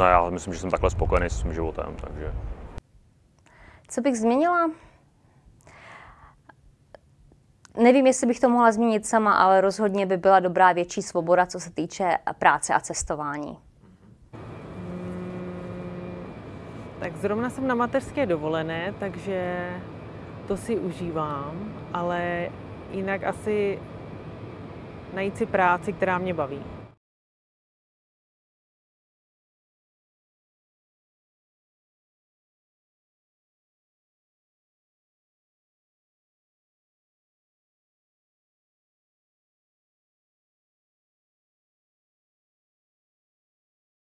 ne, já myslím, že jsem takhle spokojený s svým životem, takže... Co bych změnila? Nevím, jestli bych to mohla změnit sama, ale rozhodně by byla dobrá větší svoboda, co se týče práce a cestování. Tak zrovna jsem na mateřské dovolené, takže to si užívám, ale jinak asi najít si práci, která mě baví.